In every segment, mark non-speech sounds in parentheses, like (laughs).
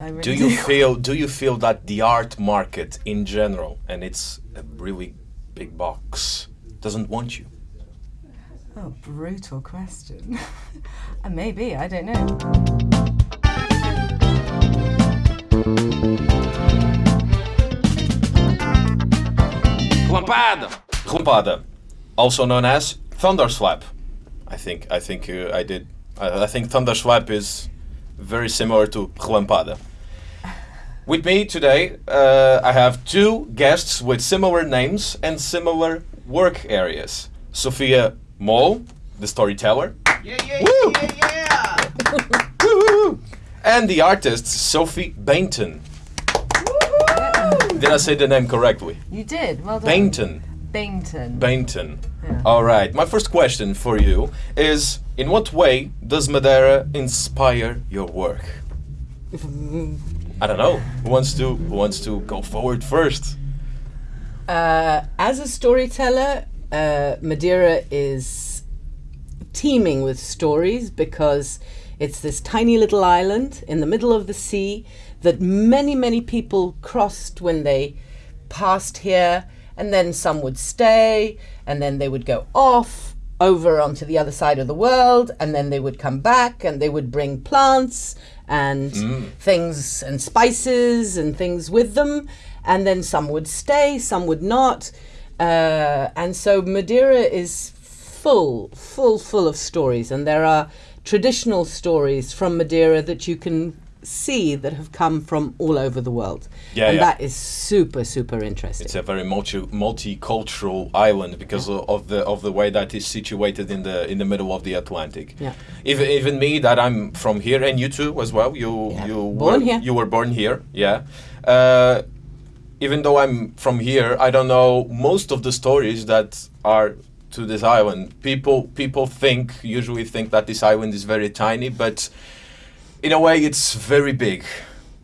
I really Do you feel do you feel that the art market in general, and it's a really big box, doesn't want you? Oh, brutal question. (laughs) maybe, I don't know. Lampada. Lampada, also known as Thunderslap. I think I think uh, I did. I, I think Thunderslap is very similar to Lampada. With me today, uh, I have two guests with similar names and similar work areas. Sophia Mol, the storyteller, Yeah, yeah, Woo! yeah, yeah. (laughs) Woo-hoo! and the artist Sophie Bainton. Did I say the name correctly? You did, well done. Bainton. Bainton. Bainton. Yeah. All right. My first question for you is: In what way does Madeira inspire your work? (laughs) I don't know. Who wants to Who wants to go forward first? Uh, as a storyteller, uh, Madeira is teeming with stories because it's this tiny little island in the middle of the sea that many, many people crossed when they passed here, and then some would stay, and then they would go off over onto the other side of the world, and then they would come back and they would bring plants and things and spices and things with them, and then some would stay, some would not. Uh, and so Madeira is full, full, full of stories, and there are traditional stories from Madeira that you can see that have come from all over the world. Yeah, and yeah. that is super, super interesting. It's a very multi multicultural island because o- of the of the way that is situated in the in the middle of the Atlantic. Yeah. Even even me that I'm from here and you too as well. You Yeah. you Born were, here. You were born here. Yeah. Uh, even though I'm from here, I don't know most of the stories that are to this island. People people think usually think that this island is very tiny, but in a way it's very big.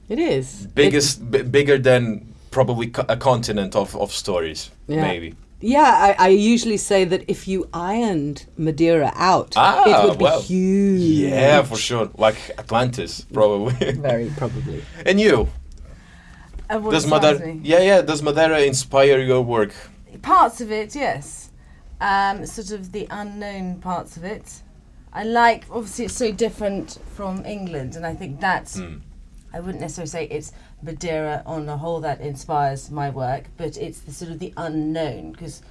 It is. Biggest b- bigger than probably co- a continent of, of stories Yeah. maybe. Yeah, I, I usually say that if you ironed Madeira out, Ah, it would be well. huge. Yeah, for sure. Like Atlantis, probably. (laughs) Very probably. and you? And what Does Madeira? me? Yeah, yeah. Does Madeira inspire your work? Parts of it, yes. Um, sort of the unknown parts of it. I like, obviously, it's so different from England, and I think that's. Hmm. I wouldn't necessarily say it's Madeira on the whole that inspires my work, but it's the sort of the unknown. Because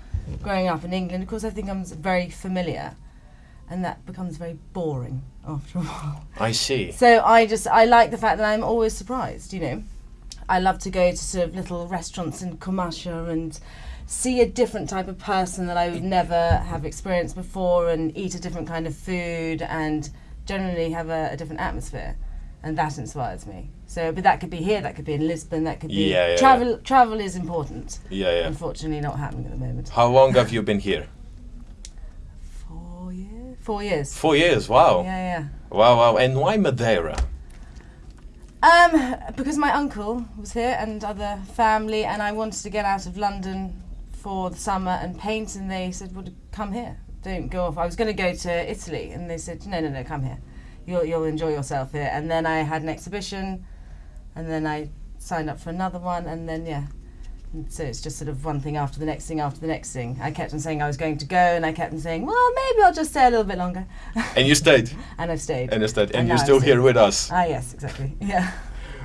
growing up in England, of course, I think I'm very familiar, and that becomes very boring after a while. I see. So I just I like the fact that I'm always surprised. You know, I love to go to sort of little restaurants in Camacha and see a different type of person that I would never have experienced before, and eat a different kind of food, and generally have a, a different atmosphere, and that inspires me. So, but that could be here, that could be in Lisbon, that could be Yeah, yeah, travel. Travel is important. Yeah, yeah. Unfortunately, not happening at the moment. How long have you been here? Four years. Four years. Four years. Wow. Yeah, yeah. Wow, wow. And why Madeira? Um, because my uncle was here and other family, and I wanted to get out of London for the summer and paint, and they said, "Well, come here. Don't go off." I was going to go to Italy, and they said, "No, no, no, come here. You'll you'll enjoy yourself here." And then I had an exhibition, and then I signed up for another one, and then yeah. And so it's just sort of one thing after the next thing after the next thing. I kept on saying I was going to go, and I kept on saying, "Well, maybe I'll just stay a little bit longer," And you stayed. (laughs) and I've stayed. And you stayed. And And you're still here with us. ah, yes, exactly. (laughs) Yeah.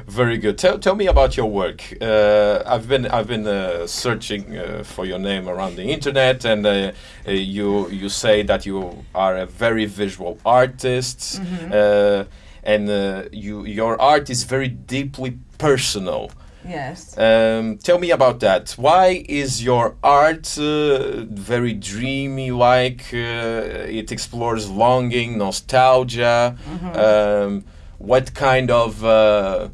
Very good. Tell, tell me about your work. Uh, I've been I've been uh, searching uh, for your name around the internet, and uh, uh, you you say that you are a very visual artist, uh, and uh, you your art is very deeply personal. Yes. Um, tell me about that. Why is your art uh, very dreamy? Like uh, it explores longing, nostalgia. Um, what kind of uh,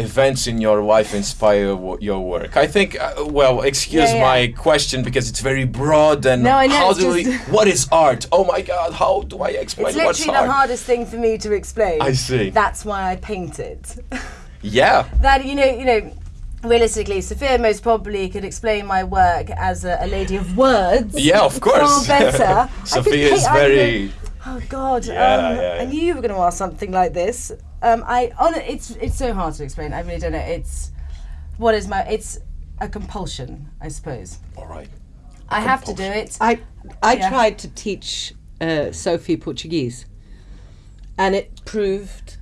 events in your life inspire w- your work? I think. Uh, well, excuse Yeah, yeah. my question because it's very broad. And No, I know, how do we? What is art? Oh my God! How do I explain It's what's literally art? the hardest thing for me to explain. I see. That's why I painted. (laughs) yeah. that you know, you know, realistically, Sophia most probably could explain my work as a, a lady of words. Yeah, of course. Far better. (laughs) Sophia is very. Oh God! Yeah, um, yeah, I knew you were going to ask something like this. Um, I on it's it's so hard to explain. I really don't know. It's what is my it's a compulsion, I suppose. All right. I have to do it. I I Yeah. tried to teach uh, Sophie Portuguese, and it proved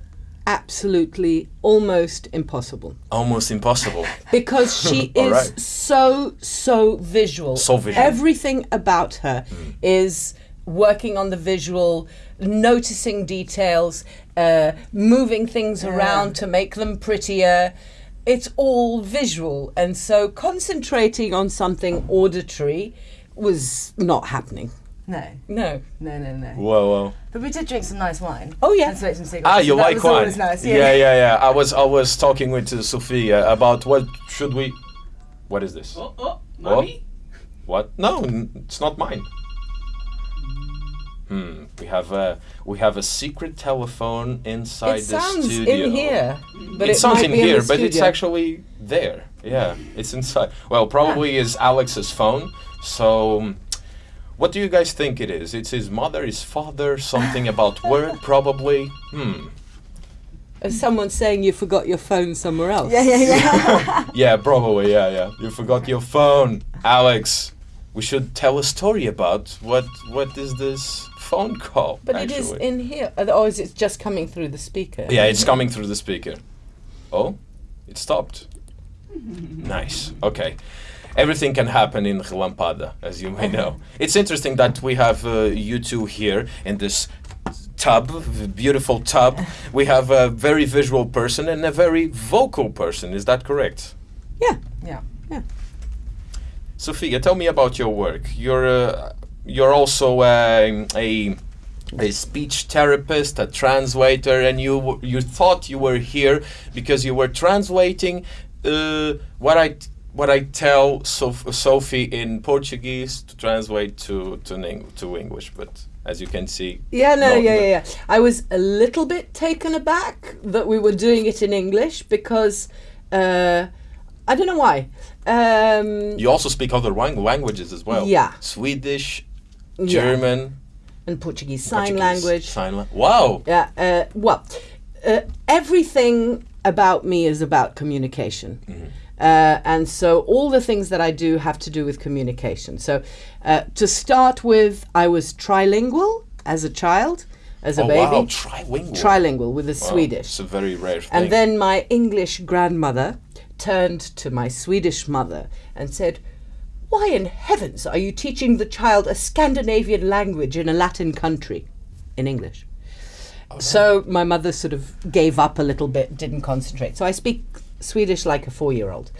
absolutely almost impossible Almost impossible. because she (laughs) is right. so so visual. So visual. Everything about her is working on the visual, noticing details, uh, moving things around to make them prettier. It's all visual, and so concentrating on something auditory was not happening. no, No. no, no, no. Whoa, whoa. But we did drink some nice wine. Oh, yeah. And smoke some cigarettes. Ah, so you like wine? nice. Yeah, yeah, yeah, yeah. I was I was talking with uh, Sophia about what should we. What is this? Oh, oh, mommy. What? No, n- it's not mine. Hmm. We have a we have a secret telephone inside It the sounds studio. in here, but it, it, sounds might in be here, the but it's actually there. Yeah, it's inside. Well, probably is Alex's phone. So, um, what do you guys think it is? It's his mother, his father, something about (laughs) work, probably. Hmm. As someone saying you forgot your phone somewhere else. yeah, yeah, yeah. (laughs) (laughs) Yeah, probably. Yeah, yeah. You forgot your phone, Alex. We should tell a story about what what is this phone call? But it is in here. Or is it just coming through the speaker? Yeah, it's coming through the speaker. Oh, it stopped. (laughs) nice. Okay. Everything can happen in Relampada, as you may know. It's interesting that we have uh, you two here in this tub, beautiful tub. We have a very visual person and a very vocal person. Is that correct? Yeah. Yeah. yeah. Sophia, tell me about your work. You're uh, you're also um, a a speech therapist, a translator, and you you thought you were here because you were translating uh, what I what I tell Soph- Sophie in Portuguese to translate to to, Eng- to English. But as you can see, Yeah, no, No, yeah, yeah, yeah. I was a little bit taken aback that we were doing it in English because uh, I don't know why. Um, you also speak other languages as well. Yeah. Swedish, yeah. German, and Portuguese sign Portuguese, language. Sign la- wow. Yeah. Uh, well, uh, everything about me is about communication. Uh, and so all the things that I do have to do with communication. So uh, to start with, I was trilingual as a child, as a oh baby. wow, trilingual. Trilingual with the Wow, Swedish. It's a very rare thing. And then my English grandmother turned to my Swedish mother and said, Why in heavens are you teaching the child a Scandinavian language in a Latin country in English? So my mother sort of gave up a little bit, didn't concentrate. So I speak Swedish like a four year old.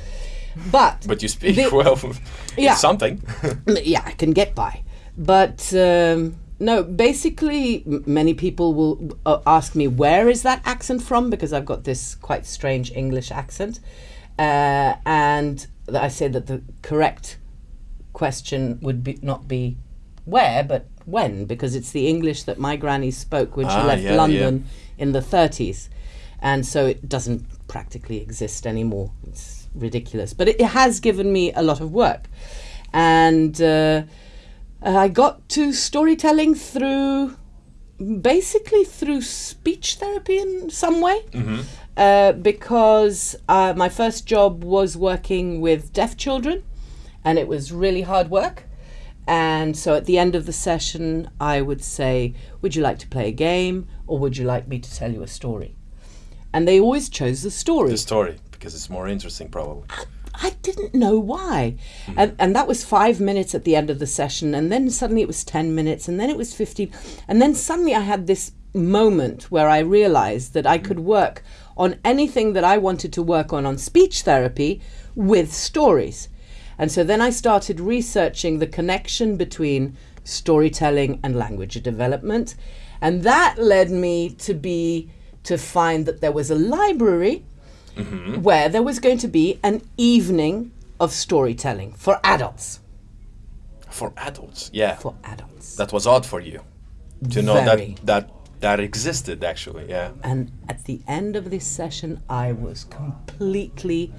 But, (laughs) But you speak The- well. (laughs) Yeah. Something. (laughs) yeah, I can get by. But um, no, basically, m- many people will uh, ask me where is that accent from because I've got this quite strange English accent, uh, and I say that the correct question would be not be where but when because it's the English that my granny spoke when she Ah, left yeah, yeah. London in the 30s, and so it doesn't practically exist anymore. It's ridiculous, but it, it has given me a lot of work, and uh, I got to storytelling through basically through speech therapy in some way. Uh, because uh, my first job was working with deaf children, and it was really hard work. And so at the end of the session, I would say, Would you like to play a game or would you like me to tell you a story? And they always chose the story. the story, because it's more interesting, probably. I didn't know why. Hmm. And, and that was five minutes at the end of the session. And then suddenly it was 10 minutes. And then it was 15. And then suddenly I had this moment where I realized that I hmm. could work on anything that I wanted to work on on speech therapy with stories. And so then I started researching the connection between storytelling and language development. And that led me to be to find that there was a library mm-hmm. where there was going to be an evening of storytelling for adults. For adults, yeah. For adults. that was odd for you to know Very. that that that existed actually. Yeah. And at the end of this session, I was completely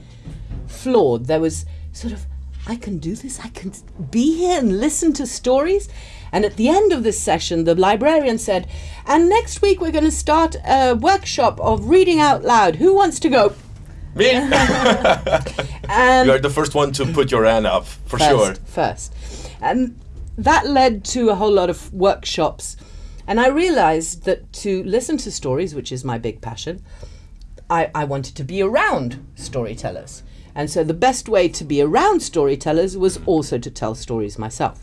floored. There was sort of I can do this. I can be here and listen to stories. And at the end of this session, the librarian said, And next week we're going to start a workshop of reading out loud. Who wants to go? Me? (laughs) And you are the first one to put your hand up, for first, sure. First. And that led to a whole lot of workshops. And I realized that to listen to stories, which is my big passion, I, I wanted to be around storytellers. And so the best way to be around storytellers was also to tell stories myself.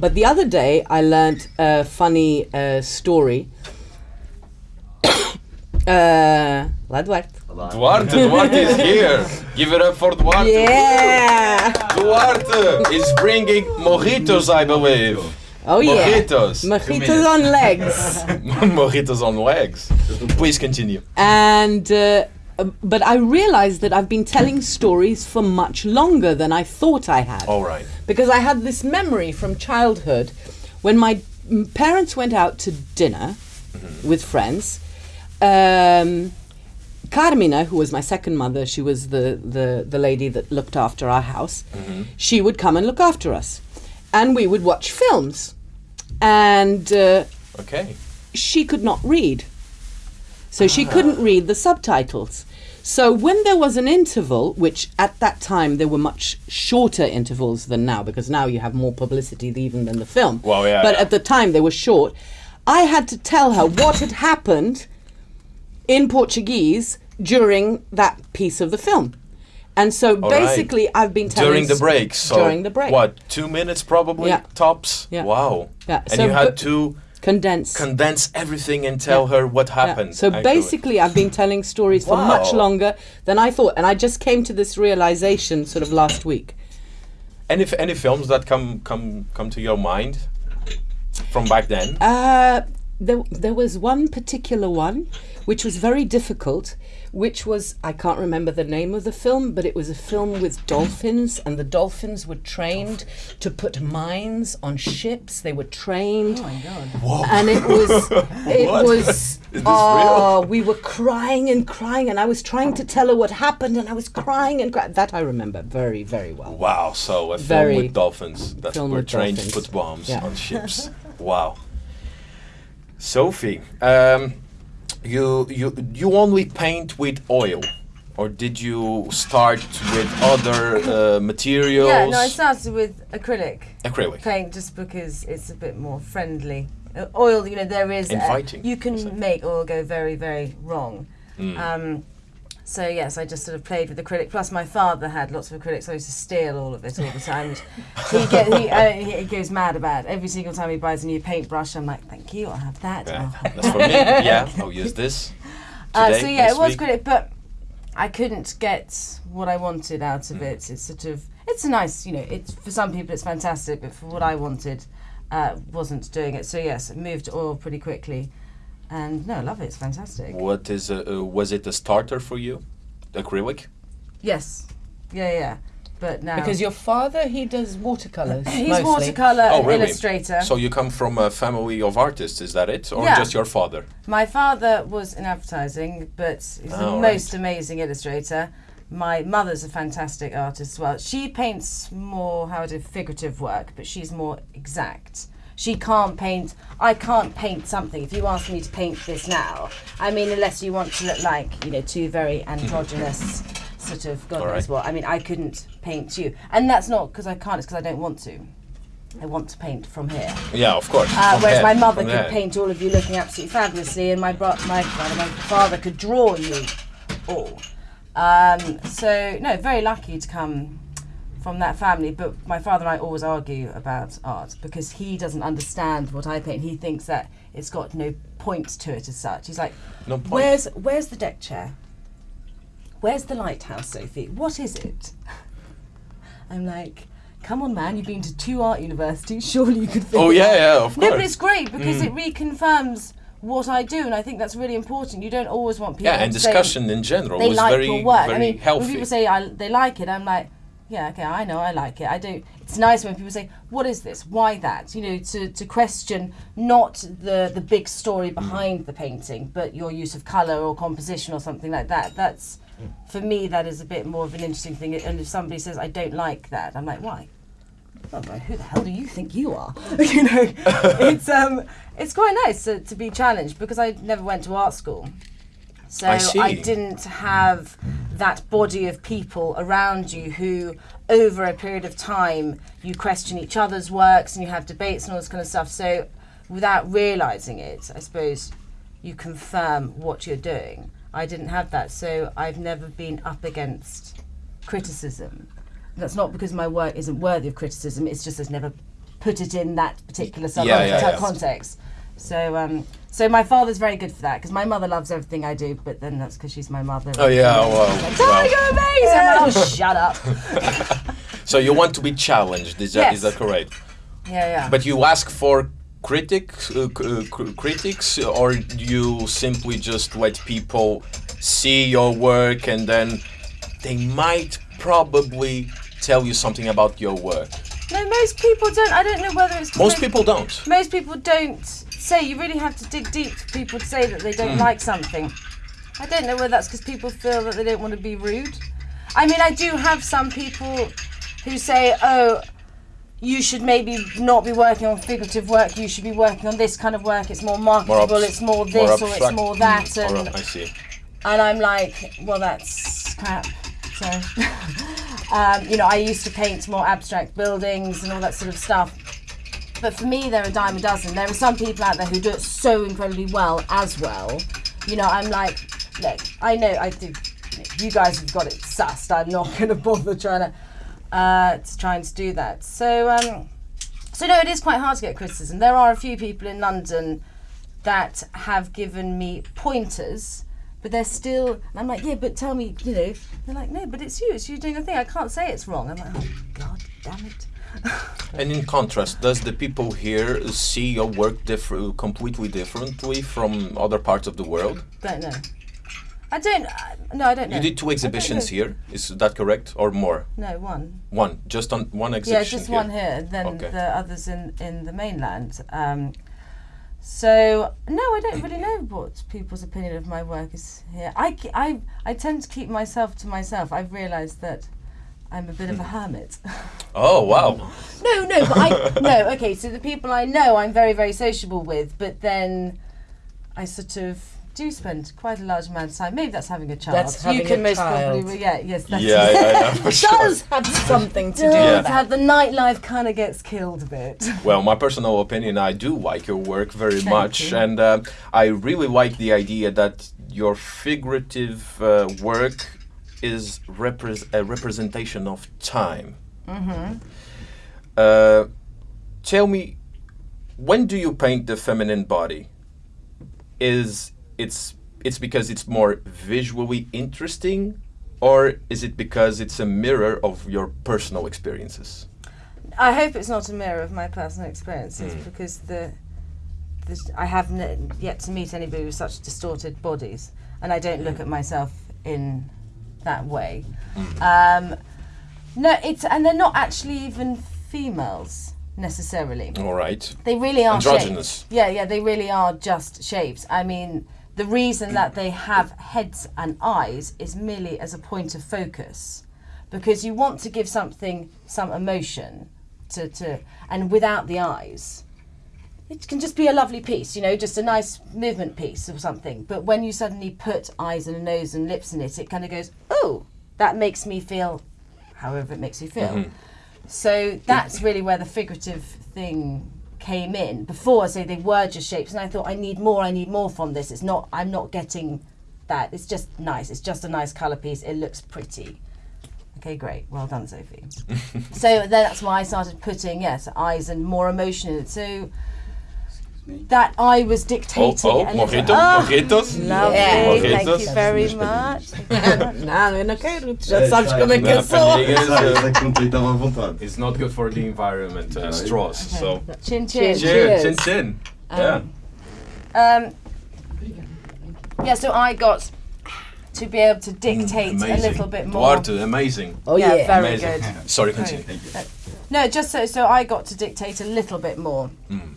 But the other day, I learned a funny uh, story. (coughs) uh, Duarte. Duarte, Duarte is here. Give it up for Duarte. Yeah! Duarte is bringing mojitos, I believe. Oh yeah. Mojitos. Mojitos on legs. (laughs) mojitos on legs. Please continue. and uh, but I realized that I've been telling stories for much longer than I thought I had. All right. Because I had this memory from childhood when my parents went out to dinner with friends. Um, Carmina, who was my second mother, she was the, the, the lady that looked after our house, she would come and look after us. And we would watch films. And uh, Okay. she could not read. So she uh-huh. couldn't read the subtitles. So when there was an interval, which at that time there were much shorter intervals than now, because now you have more publicity even than the film. Well, yeah, But yeah. at the time they were short. I had to tell her what had happened in Portuguese during that piece of the film. And so All right. basically I've been telling During the s- break. So during the break. What? Two minutes probably Yeah. tops. Yeah. Wow. Yeah, And so you had to condense. condense everything and tell her what Yeah. happened. So actually. basically, I've been telling stories for much longer than I thought, and I just came to this realization sort of last week. any f- any films that come come come to your mind from back then? Uh, there, there was one particular one which was very difficult, which was I can't remember the name of the film, but it was a film with dolphins, and the dolphins were trained to put mines on ships. They were trained. Oh my god. Whoa. and it was (laughs) it was (laughs) Is this oh we were crying and crying and i was trying to tell her what happened and i was crying and crying. that i remember very very well Wow, so a film with dolphins that film were trained dolphins. to put bombs Yeah. on (laughs) ships. wow. Sophie, um, you you you only paint with oil, or did you start with other uh, materials? Yeah, no, I started with acrylic Acrylic. paint just because it's a bit more friendly. Uh, oil, you know, there is. Inviting, you can make oil go very, very wrong. Mm. Um, so yes, I just sort of played with acrylic. Plus, my father had lots of acrylic, so I used to steal all of it all the time. he, (laughs) get, he, uh, he goes mad about it. every single time he buys a new paintbrush. I'm like, thank you, I'll have that. Yeah, I'll have that's for me. (laughs) Yeah, I'll use this. Uh, so yeah, it was week. great, but I couldn't get what I wanted out of it. It's sort of it's a nice, you know, it's for some people it's fantastic, but for what I wanted, uh, wasn't doing it. So yes, it moved to oil pretty quickly, and no, I love it. It's fantastic. What is a, uh, was it a starter for you? Acrylic? Yes, yeah, yeah, but now because your father he does watercolors (clears throat) he's mostly. watercolor Oh, really? illustrator. So you come from a family of artists, is that it, or Yeah. just your father? My father was in advertising, but he's the Oh, most right. amazing illustrator. My mother's a fantastic artist as well. She paints more how to figurative work, but she's more exact. She can't paint. I can't paint something. If you ask me to paint this now, I mean, unless you want to look like you know two very androgynous sort of God All knows right. what. I mean, I couldn't paint you, and that's not because I can't. It's because I don't want to. I want to paint from here. Yeah, of course. Uh, whereas there, my mother could there. paint all of you looking absolutely fabulously, and my bro- my, my father could draw you all. Um, so no, very lucky to come from that family. But my father and I always argue about art because he doesn't understand what I paint. He thinks that it's got no point to it as such. He's like, No "Where's where's the deck chair? Where's the lighthouse, Sophie? What is it?" (laughs) I'm like. Come on, man! You've been to two art universities. (laughs) Surely you could. Figure Oh yeah, yeah, of course. No, but. Mm. it's great because it reconfirms what I do, and I think that's really important. You don't always want people. yeah, and discussion in general they was like very, your work. very I mean, healthy. when people say I, they like it, I'm like, yeah, okay, I know, I like it. I do. It's nice when people say, "What is this? Why that?" You know, to, to question not the the big story behind the painting, but your use of color or composition or something like that. That's for me, that is a bit more of an interesting thing. And if somebody says, I don't like that, I'm like, why? But who the hell do you think you are? (laughs) you know, (laughs) it's um, it's quite nice to, to be challenged because I never went to art school, so I see. didn't have that body of people around you who, over a period of time, you question each other's works and you have debates and all this kind of stuff. So, without realizing it, I suppose you confirm what you're doing. I didn't have that, so I've never been up against criticism. That's not because my work isn't worthy of criticism. It's just I've never put it in that particular sub- Yeah, yeah, yeah. context. So, um, so my father's very good for that because my mother loves everything I do, but then that's because she's my mother. Oh yeah, well, Like, well. "Oh, you're amazing! I'm like, oh, shut up. (laughs) So you want to be challenged? Is that is Yes. that correct? Yeah, yeah. But you ask for critics, uh, uh, cr- critics, or you simply just let people see your work and then they might probably tell you something about your work. no, most people don't. I don't know whether it's Most people don't. most people don't say you really have to dig deep for people to say that they don't like something. I don't know whether that's because people feel that they don't want to be rude. I mean i do have some people who say oh you should maybe not be working on figurative work you should be working on this kind of work it's more marketable abs- it's more this more or it's more that Or, and, I see. and i'm like well that's crap. So (laughs) um, you know i used to paint more abstract buildings and all that sort of stuff but for me, they're a dime a dozen. There are some people out there who do it so incredibly well as well. You know, I'm like, look, I know I do. You guys have got it sussed. I'm not (laughs) going to bother trying to uh, trying to do that. So, um, so no, it is quite hard to get criticism. There are a few people in London that have given me pointers. But they're still, I'm like, yeah, but tell me, you know. They're like, no, but it's you, it's you doing a thing. I can't say it's wrong. I'm like, oh, God damn it. And in contrast, does the people here see your work differ- completely differently from other parts of the world? Don't know. I don't. Uh, no, I don't know. You did two exhibitions here, is that correct, or more? No, one. One, just on one exhibition. Yeah, just here. one here. Then Okay. the others in in the mainland. Um, so no, I don't really know what people's opinion of my work is here. I, I, I tend to keep myself to myself. I've realised that I'm a bit of a hermit. (laughs) Oh wow! no, no, but I no. Okay, so the people I know, I'm very very sociable with, but then I sort of do spend quite a large amount of time. Maybe that's having a child. That's you having can a most child. probably, yeah, yes, that's Yeah, yeah, (laughs) yeah, for sure. does have (laughs) something to do does with that. have the nightlife kind of gets killed a bit. Well, my personal opinion, I do like your work very Thank much, you. and uh, I really like the idea that your figurative uh, work is repres- a representation of time. Mm-hmm. Uh, tell me, when do you paint the feminine body? Is it's it's because it's more visually interesting, or is it because it's a mirror of your personal experiences? I hope it's not a mirror of my personal experiences Mm. because the, the I haven't yet to meet anybody with such distorted bodies, and I don't look at myself in that way. Um, no, it's and they're not actually even females necessarily. All right. They really are Androgynous. shapes. Yeah, yeah, they really are just shapes. I mean, the reason that they have heads and eyes is merely as a point of focus, because you want to give something some emotion to, to and without the eyes. It can just be a lovely piece, you know, just a nice movement piece or something. But when you suddenly put eyes and a nose and lips in it, it kind of goes, oh, that makes me feel however it makes you feel. Mm-hmm. So that's really where the figurative thing came in. Before, I say they were just shapes, and I thought I need more. I need more from this. It's not. I'm not getting that. It's just nice. It's just a nice color piece. It looks pretty. Okay, great. Well done, Sophie. (laughs) so then that's why I started putting yes eyes and more emotion in it. So that I was Oh, dictating. oh, a little- mojito, Ah, mojitos. Lovely. Mojitos. Thank you very much. Não, eu não quero. Tu já sabes como é que eu Não, sou. família. Sai, sai quando estava à vontade. It's not good for the environment, uh, straws. So, Chin chin. Cheers. cheers, chin chin. Yeah. Um, yeah, so I got to be able to dictate a little bit more. Duarte, amazing. Oh yeah, yeah. very amazing. good. Sorry, continue. No, just so so I got to dictate a little bit more Mm.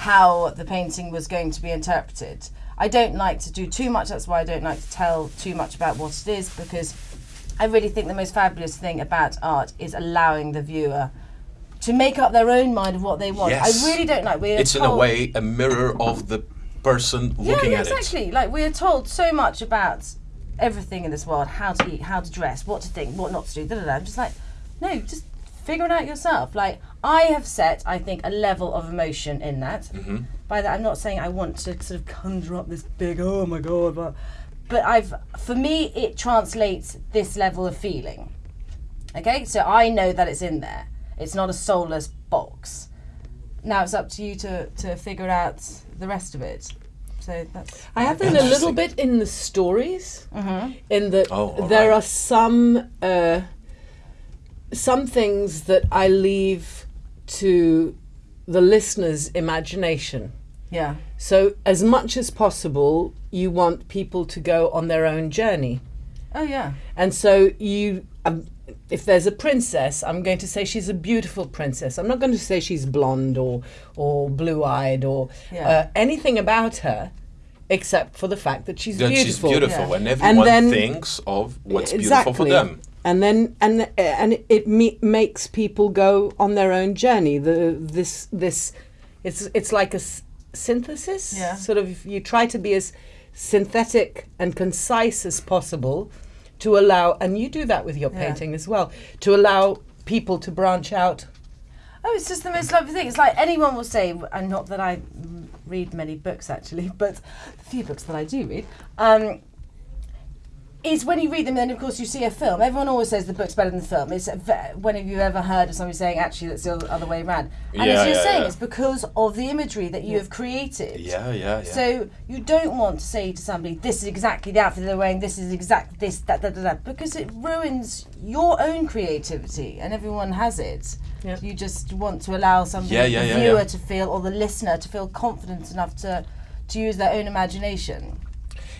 How the painting was going to be interpreted. I don't like to do too much. That's why I don't like to tell too much about what it is because I really think the most fabulous thing about art is allowing the viewer to make up their own mind of what they want. Yes. I really don't like. We're It's in a way a mirror of the person looking yeah, yeah, at exactly. Like we're told so much about everything in this world: how to eat, how to dress, what to think, what not to do. Da, da, da. I'm just like, no, just figure it out yourself. Like I have set, I think, a level of emotion in that. Mm-hmm. By that, I'm not saying I want to sort of conjure up this big, oh my god, but, but I've, for me, it translates this level of feeling. Okay, so I know that it's in there. It's not a soulless box. Now it's up to you to, to figure out the rest of it. So that's I have that a little bit in the stories, in that Oh, there right. are some uh, some things that I leave to the listener's imagination. yeah. So, as much as possible, you want people to go on their own journey. Oh yeah. And so you, um, if there's a princess, I'm going to say she's a beautiful princess. I'm not going to say she's blonde or or blue-eyed or Yeah. uh, anything about her, except for the fact that she's That she's beautiful. beautiful, Yeah. and everyone then- thinks of what's exactly. beautiful for them. And then and and it me- makes people go on their own journey. The this this, it's it's like a s- synthesis. Yeah. Sort of you try to be as synthetic and concise as possible to allow, and you do that with your Yeah. painting as well, to allow people to branch out. Oh, it's just the most lovely thing. It's like anyone will say, and not that I read many books actually, (laughs) but the few books that I do read, um, is when you read them, then of course you see a film. Everyone always says the book's better than the film. It's uh, ve- when have you ever heard of somebody saying actually that's the other way around? And Yeah, as you're yeah, saying, yeah. it's because of the imagery that you have created. Yeah, yeah, yeah. So you don't want to say to somebody, "This is exactly the outfit they're wearing. This is exact this that that that,", that because it ruins your own creativity, and everyone has it. Yeah. You just want to allow somebody, Yeah, yeah, the yeah, viewer, yeah. to feel or the listener to feel confident enough to to use their own imagination.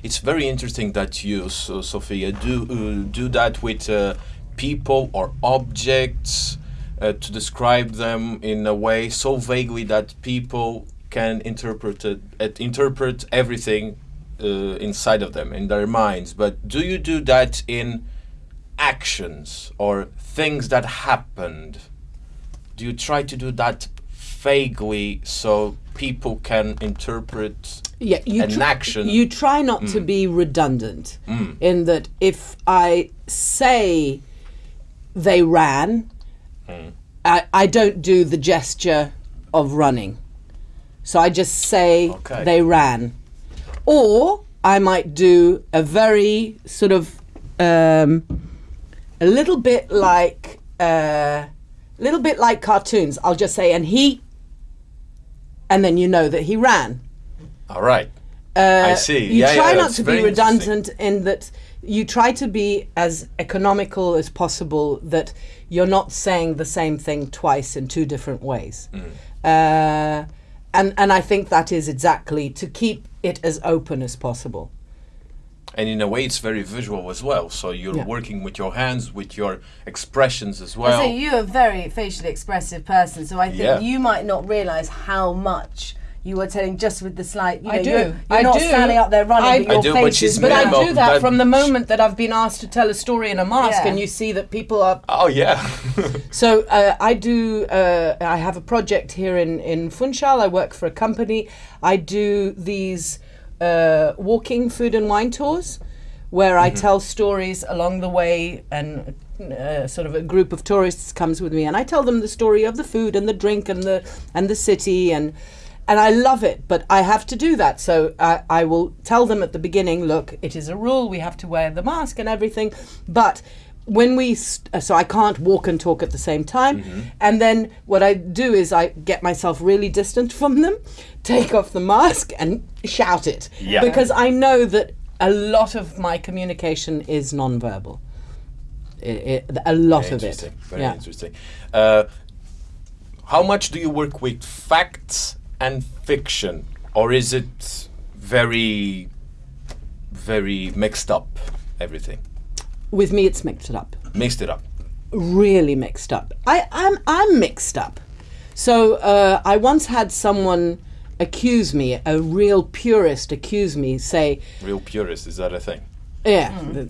It's very interesting that you, so, Sophia, do uh, do that with uh, people or objects uh, to describe them in a way so vaguely that people can interpret it, interpret everything uh, inside of them in their minds. But do you do that in actions or things that happened? Do you try to do that vaguely so people can interpret Yeah, you an action? You try not to mm. be redundant mm. in that if I say they ran, mm. I, I don't do the gesture of running. So I just say Okay. they ran. Or I might do a very sort of um, a little bit like a little bit like cartoons. I'll just say and he and then you know that he ran. All right. Uh, I see. You Yeah, try yeah, not to be redundant in that you try to be as economical as possible. That you're not saying the same thing twice in two different ways. Mm. Uh, and and I think that is exactly to keep it as open as possible. And in a way, it's very visual as well. So you're Yeah. working with your hands, with your expressions as well. say you're a very facially expressive person, so I think Yeah. you might not realise how much you are telling just with the slight. You I know, do. You're, you're I not do. standing up there running, I- but your I do, face but she's is But I do that that- from the moment that I've been asked to tell a story in a mask, Yeah. and you see that people are oh yeah. (laughs) So uh, I do. Uh, I have a project here in in Funchal. I work for a company. I do these uh, walking food and wine tours, where I tell stories along the way, and uh, sort of a group of tourists comes with me, and I tell them the story of the food and the drink and the and the city and. And I love it, but I have to do that. So I, I will tell them at the beginning look, it is a rule, we have to wear the mask and everything. But when we st- uh, so I can't walk and talk at the same time and then what I do is I get myself really distant from them (laughs) take off the mask and shout it Yeah. because I know that a lot of my communication is nonverbal A lot Very of it interesting. Very yeah interesting. Uh, how much do you work with facts and fiction, or is it very, very mixed up? Everything with me it's mixed up mixed it up. really mixed up. I, I'm I'm mixed up. So uh, I once had someone accuse me, a real purist accuse me, say, Real purist, is that a thing? yeah, the-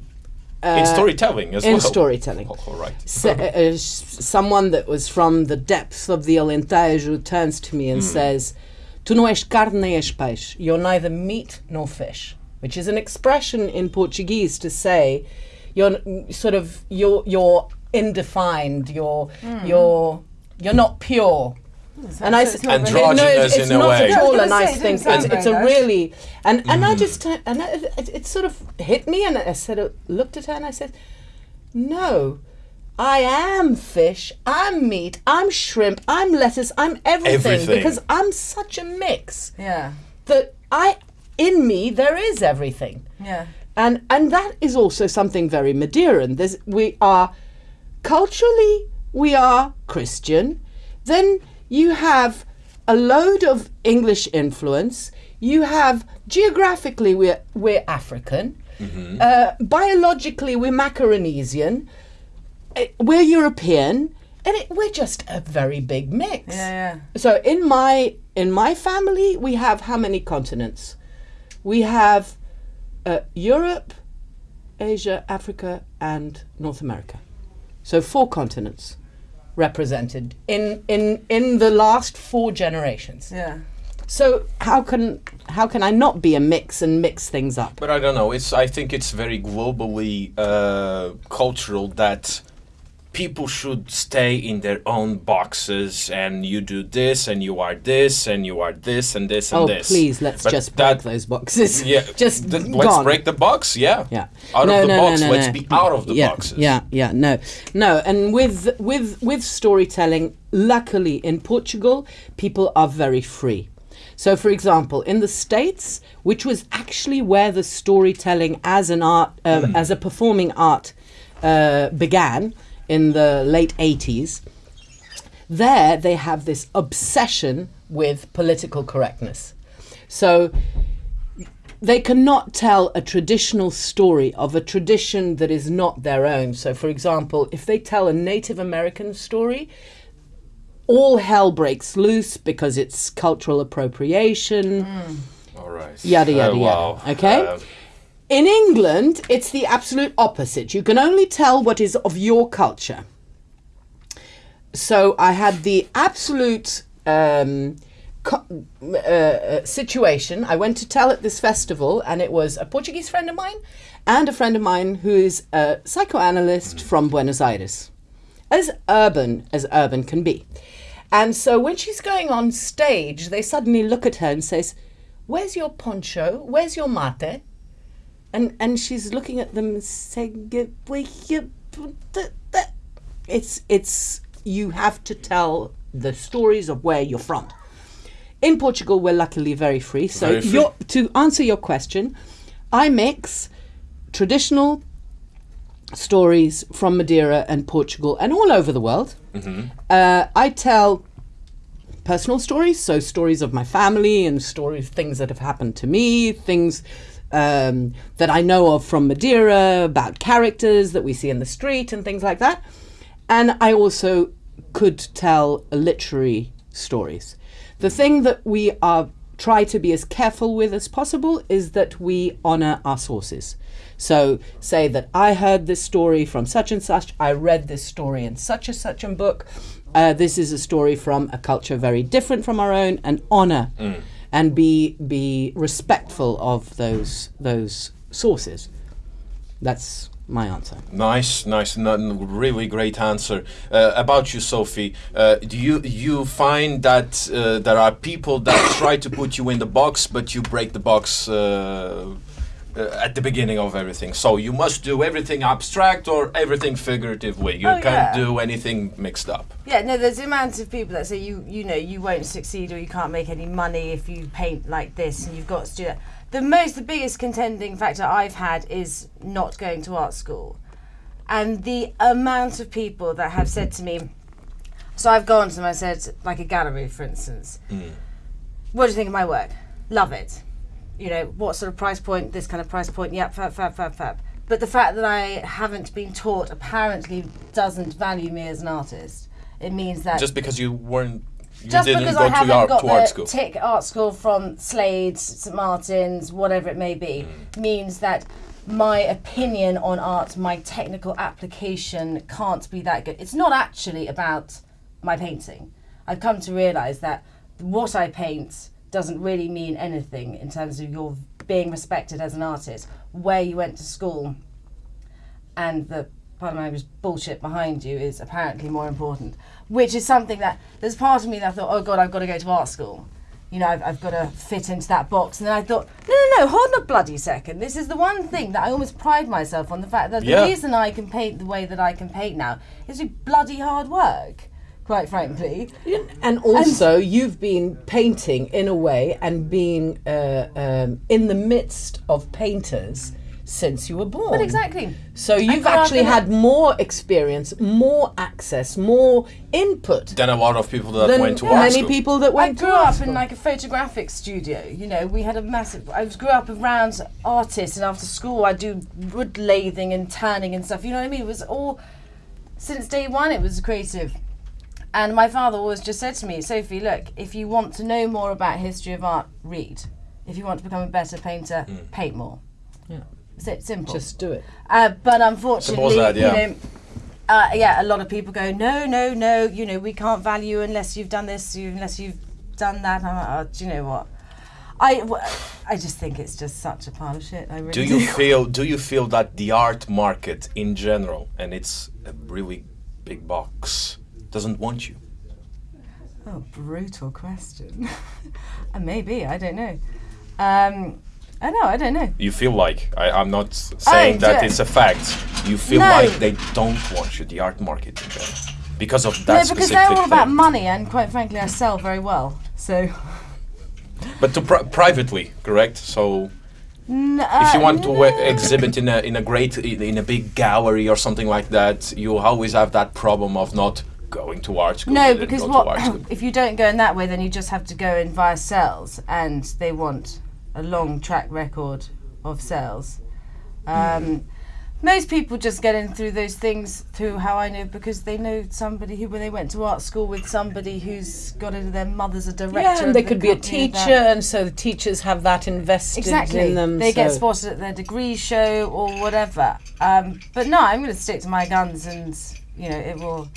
in storytelling as Uh, in well. storytelling. Oh, all right. S- uh, uh, someone that was from the depths of the Alentejo turns to me and says, Tu não és carne nem és peixe. You're neither meat nor fish, which is an expression in Portuguese to say you're sort of you're you're indefined. You're you're you're not pure. And I so s- it's not really- no, it's, Androgynous it's in a not way. at all Yeah, I a was gonna nice thing. didn't It's, it's a really and and I mm. just and I, it, it sort of hit me and I said I looked at her and I said, no, I am fish. I'm meat. I'm shrimp. I'm lettuce. I'm everything, Everything. because I'm such a mix Yeah. that I in me there is everything. Yeah. And and that is also something very Madeiran. There's we are culturally we are Christian. Then you have a load of English influence. You have geographically we're we're African. Uh, biologically we're Macaronesian. Uh, We're European, and it, we're just a very big mix. Yeah, yeah. So in my in my family, we have how many continents? We have uh, Europe, Asia, Africa, and North America. So four continents represented in in in the last four generations. Yeah. So how can how can I not be a mix and mix things up? But I don't know. It's I think it's very globally uh, cultural that people should stay in their own boxes and you do this and you are this and you are this and this and this. Oh this. please, let's But just break that- those boxes. (laughs) Yeah, (laughs) just th- gone. let's break the box. Yeah, Yeah. Out No, of the no, box. no, let's be out of the yeah, boxes. Yeah, yeah, no, no. And with with with storytelling, luckily in Portugal, people are very free. So, for example, in the States, which was actually where the storytelling as an art, uh, (clears throat) as a performing art, uh, began in the late '80s, there they have this obsession with political correctness. So they cannot tell a traditional story of a tradition that is not their own. So, for example, if they tell a Native American story, all hell breaks loose because it's cultural appropriation, All right. yada, yada, wow. yada. Okay? Uh, In England, it's the absolute opposite. You can only tell what is of your culture. So I had the absolute um, uh, uh, situation. I went to tell at this festival, and it was a Portuguese friend of mine and a friend of mine who is a psychoanalyst from Buenos Aires, as urban as urban can be. And so when she's going on stage, they suddenly look at her and says, "Where's your poncho? Where's your mate?" And and she's looking at them saying it's it's you have to tell the stories of where you're from. In portugal we're luckily very free. So Very free. your to answer your question i mix traditional stories from madeira and portugal and all over the world. Uh, i tell personal stories, so stories of my family and stories, things that have happened to me, things um, that I know of from Madeira, about characters that we see in the street and things like that. And I also could tell literary stories. The thing that we are try to be as careful with as possible is that we honor our sources. So say that I heard this story from such and such, I read this story in such and such a book. Uh, this is a story from a culture very different from our own, and honor and be be respectful of those those sources. That's my answer. Nice, nice, really great answer. Uh, about you, Sophie, uh, do you you find that uh, there are people that try to put you in the box, but you break the box uh, at the beginning of everything? So you must do everything abstract or everything figurative way. You Oh, can't yeah. do anything mixed up. Yeah, no, there's the amount of people that say you you know you won't succeed or you can't make any money if you paint like this and you've got to do that. The most, the biggest contending factor I've had is not going to art school, and the amount of people that have said to me. So I've gone to them. I said, like a gallery, for instance. What do you think of my work? Love it. You know, what sort of price point? This kind of price point? Yep, fab, fab, fab, fab. But the fact that I haven't been taught apparently doesn't value me as an artist. It means that Just because you weren't You Just didn't because go I to haven't art, got to art school. tick art school from Slade, St Martin's, whatever it may be, Mm. means that my opinion on art, my technical application can't be that good. It's not actually about my painting. I've come to realise that what I paint doesn't really mean anything in terms of your being respected as an artist, where you went to school, and the part of my language bullshit behind you is apparently more important. Which is something that there's part of me that I thought, oh god, I've got to go to art school. You know, I've, I've got to fit into that box. And then I thought, no, no, no, hold on a bloody second. This is the one thing that I almost pride myself on the fact that the Yeah. reason I can paint the way that I can paint now is through bloody hard work, quite frankly. And also, you've been painting in a way and being uh, um, in the midst of painters since you were born. But exactly. So you've actually in a- had more experience, more access, more input than a lot of people that went to art many school. people that went. I went grew to art up school. in like a photographic studio. You know, we had a massive. I was grew up around artists, and after school, I do wood lathing and turning and stuff. You know what I mean? It was all since day one. It was creative, and my father always just said to me, "Sophie, look, if you want to know more about history of art, read. If you want to become a better painter, paint more." Yeah. It's simple. Just do it. Uh, but unfortunately, that, yeah. you know, uh, yeah, a lot of people go, no, no, no, you know, we can't value unless you've done this, you, unless you've done that. I'm like, oh, do you know what? I, w- I just think it's just such a pile of shit. I really Do you feel do you feel that the art market in general and it's a really big box doesn't want you? Oh, brutal question. (laughs) maybe I don't know. Um, I know I don't know. You feel like I, I'm not s- saying that it's a fact. You feel No. like they don't want you, the art market in general, because of that no, because specific they're all about money, and quite frankly, I sell very well. So, (laughs) But to pri- privately, correct? So N- if you uh, want to no. uh, exhibit in a in a great in in a big gallery or something like that, you always have that problem of not going to art school. No, because what school. (clears throat) if you don't go in that way, then you just have to go in via sales, and they want a long track record of sales. Um, most people just get in through those things through how I know because they know somebody who, when they went to art school with somebody who's got into their mother's a director. Yeah, and they the could be a teacher, and so the teachers have that invested Exactly. in them. they get spotted at their degree show or whatever. Um, but no, I'm going to stick to my guns, and you know it will,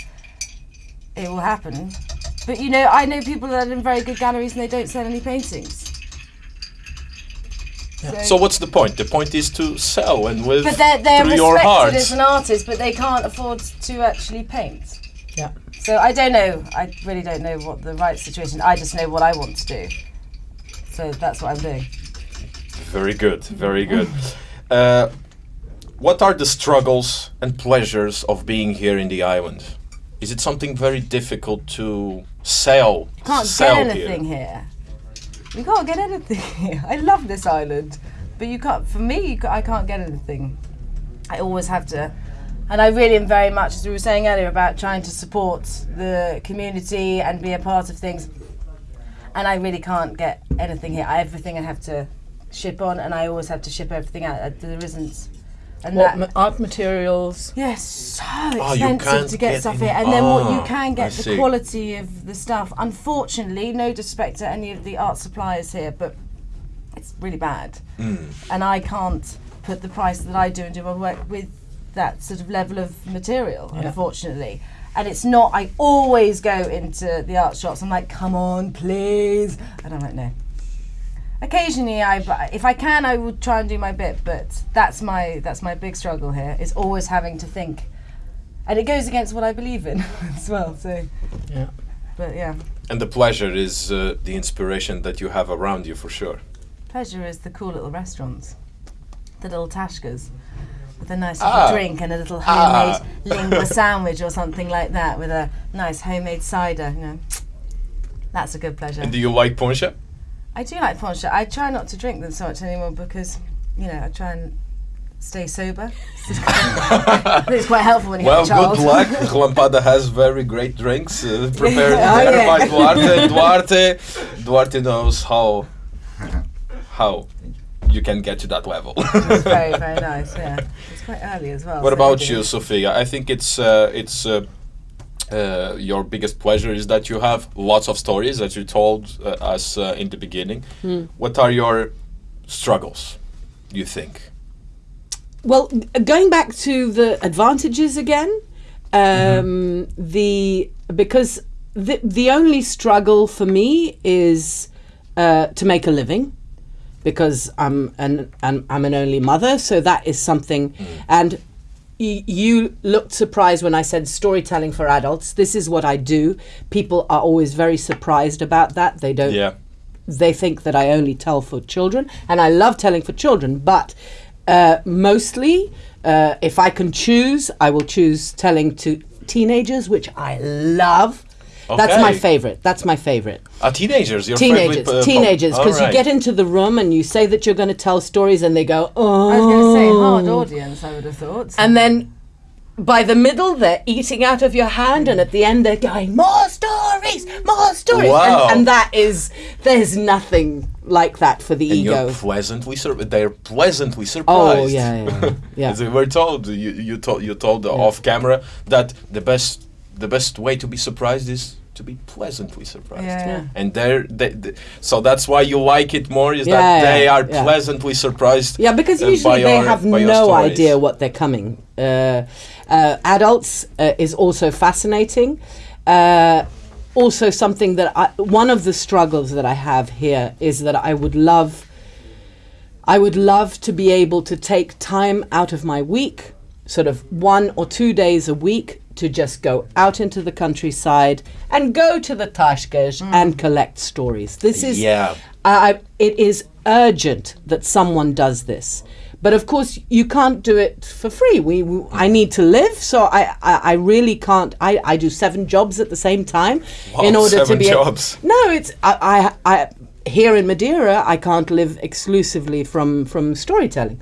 it will happen. But you know, I know people that are in very good galleries and they don't sell any paintings. So what's the point? The point is to sell and with but they're they're through your respected heart. as an artist, but they can't afford to actually paint. Yeah. So I don't know. I really don't know what the right situation. I just know what I want to do. So that's what I'm doing. Very good, very good. Uh, what are the struggles and pleasures of being here in the island? Is it something very difficult to sell? can't sell get anything here. You can't get anything (laughs) here. I love this island, but you can't. For me, you I can't get anything. I always have to, and I really am very much, as we were saying earlier, about trying to support the community and be a part of things. And I really can't get anything here. I, everything I have to ship on, and I always have to ship everything out. Uh, There isn't, and What that. art materials? Yes, so Oh, expensive can't to get, get stuff any- here, and then what you Ah, can I get, the see. quality of the stuff. Unfortunately, no disrespect to any of the art suppliers here, but it's really bad, Mm. and I can't put the price that I do and do my work with that sort of level of material. Yeah. Unfortunately. And it's not. I always go into the art shops. I'm like, "Come on, please," and I'm like, "No." Occasionally, I if I can, I would try and do my bit, but that's my that's my big struggle here. Is always having to think, and it goes against what I believe in (laughs) as well. So, Yeah. but yeah, And the pleasure is uh, the inspiration that you have around you for sure. pleasure is the cool little restaurants, the little tashkas, with a nice Ah. little drink and a little homemade (laughs) lingua sandwich or something like that, with a nice homemade cider. You know, that's a good pleasure. And do you like poncha? I do like poncha. I try not to drink them so much anymore because, you know, I try and stay sober. (laughs) It's quite helpful when you Well, have a child. good luck. Lampada has very great drinks uh, (laughs) prepared Oh, there yeah. by Duarte. Duarte, Duarte knows how how you can get to that level. It's very, very (laughs) nice. Yeah, it's quite early as well. What so about you, Sophia? I think it's uh, it's uh, uh, your biggest pleasure is that you have lots of stories that you told uh, us uh, in the beginning. What are your struggles? You think? Well, going back to the advantages again, um, the because the the only struggle for me is uh, to make a living because I'm an, an I'm an only mother, so that is something. And y- you looked surprised when I said storytelling for adults. This is what I do. People are always very surprised about that. They don't Yeah. they think that I only tell for children, and I love telling for children. But uh, mostly, uh, if I can choose, I will choose telling to teenagers, which I love. That's my favorite. That's my favorite. Uh, teenagers, your Teenagers, favorite, uh, teenagers, because Alright. you get into the room and you say that you're going to tell stories, and they go, "Oh." I was going to say hard audience. I would have thought. And then by the middle, they're eating out of your hand, and at the end, they're going, More stories, more stories. Wow. And, and that is, there's nothing like that for the And ego. you're pleasantly sur- they're pleasantly surprised. Oh, yeah, yeah, yeah. (laughs) As we were told, you, you told you told off camera that the best the best way to be surprised is to be pleasantly surprised. Yeah. Yeah. And they're, they, they, so that's why you like it more is Yeah, that they are pleasantly surprised. Yeah, because uh, usually they your- have no idea what they're coming. Uh, uh, adults uh, is also fascinating. Uh, also, something that I, one of the struggles that I have here is that I would love, I would love to be able to take time out of my week, sort of one or two days a week, to just go out into the countryside and go to the Tashkesh hmm. and collect stories. This is Yeah. I, it is urgent that someone does this. But of course, you can't do it for free. We, we I need to live, so I, I, I really can't. I, I do seven jobs at the same time in order to seven be. a- jobs. no, it's I, I, I here in Madeira. I can't live exclusively from from storytelling,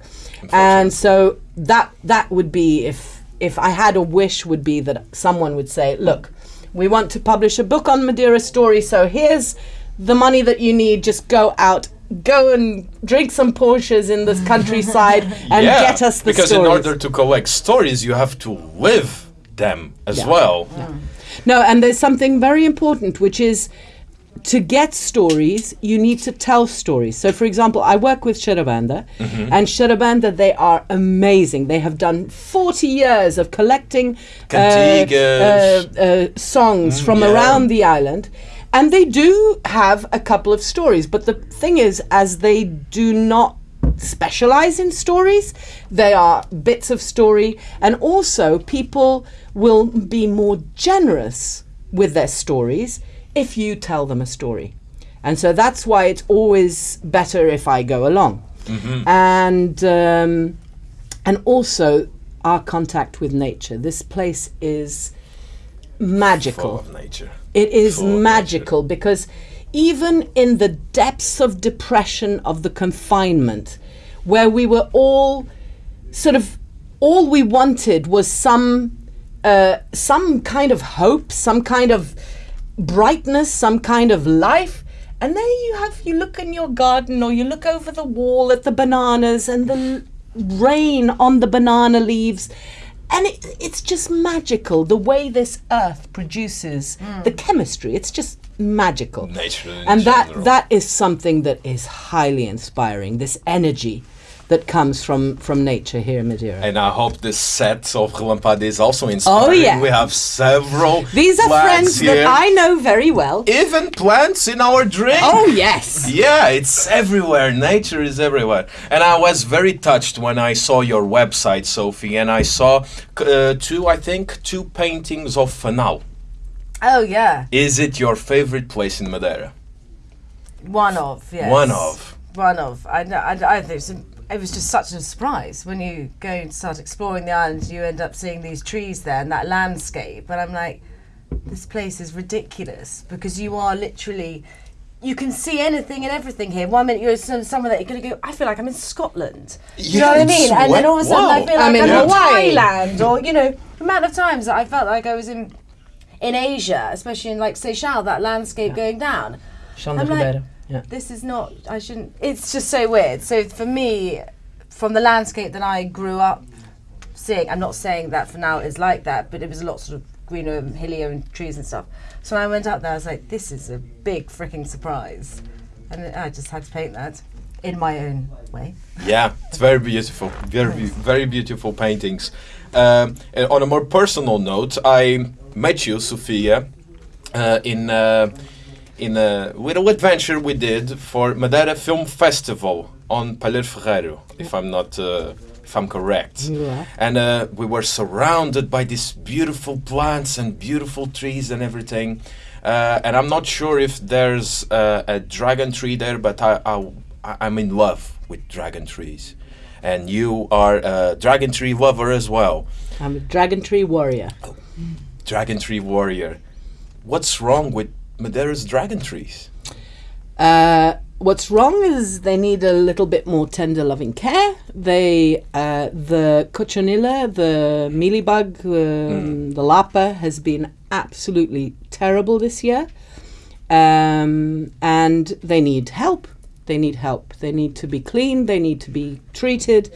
and so that that would be if if I had a wish would be that someone would say, look, we want to publish a book on Madeira story, so here's the money that you need. Just go out. Go and drink some ponchas in this countryside (laughs) and yeah, get us the because stories. in order to collect stories, you have to live them as Yeah. well. No, and there's something very important, which is to get stories, you need to tell stories. So, for example, I work with Xarabanda, and Xarabanda, they are amazing. They have done 40 years of collecting uh, uh, uh, songs from yeah. around the island. And they do have a couple of stories, but the thing is, as they do not specialize in stories. They are bits of story, and also people will be more generous with their stories if you tell them a story. And so that's why it's always better if I go along. And um, and also our contact with nature. This place is magical. Full of nature. It is Full magical because even in the depths of depression of the confinement, where we were all sort of all we wanted was some uh, some kind of hope, some kind of brightness, some kind of life. And there you have you look in your garden or you look over the wall at the bananas and the rain on the banana leaves. And it, it's just magical the way this earth produces hmm. the chemistry. It's just magical. Nature and that general. that is something that is highly inspiring. This energy that comes from from nature here in Madeira. And I hope this set of Relampada is also inspiring. Oh, yeah. We have several These are plants friends here. that I know very well. Even plants in our drink. Oh yes. Yeah, it's everywhere. Nature is everywhere. And I was very touched when I saw your website, Sophie, and I saw uh, two, I think, two paintings of Fanal. Oh yeah, Is it your favorite place in Madeira? one of yes. One of. One of. I know. I, I think it's, it was just such a surprise when you go and start exploring the island. You end up seeing these trees there and that landscape, and I'm like, this place is ridiculous because you are literally. You can see anything and everything here. One minute you're some- somewhere that you're going to go. I feel like I'm in Scotland. you know what I it's mean? And then all of a sudden I feel like I'm I'm, in in Hawaii. Thailand, or you know, the amount of times that I felt like I was in in Asia, especially in like Seixal, that landscape going down Chão da I'm like- Ribeira. Yeah. this is not i shouldn't it's just so weird so for me from the landscape that i grew up seeing i'm not saying that Fanal is like that but it was a lot sort of greener know, hilly and trees and stuff. So when I went up there, I was like, this is a big freaking surprise. And I just had to paint that in my own way. Yeah, it's very beautiful. Very, be- very beautiful paintings. Um, and on a more personal note, I met you, Sofia, uh, in uh, in a little adventure we did for Madeira Film Festival on Palheiro Ferreiro, if I'm not. Uh, if I'm correct, Yeah. and uh, we were surrounded by these beautiful plants and beautiful trees and everything. Uh, and I'm not sure if there's uh, a dragon tree there, but I, I, I'm in love with dragon trees. And you are a dragon tree lover as well. I'm a dragon tree warrior. Dragon tree warrior. What's wrong with Madeira's dragon trees? Uh, what's wrong is they need a little bit more tender, loving care. They, uh, the cochonilla, the mealybug, um, the lapa has been absolutely terrible this year, um, and they need help. They need help. They need to be cleaned. They need to be treated.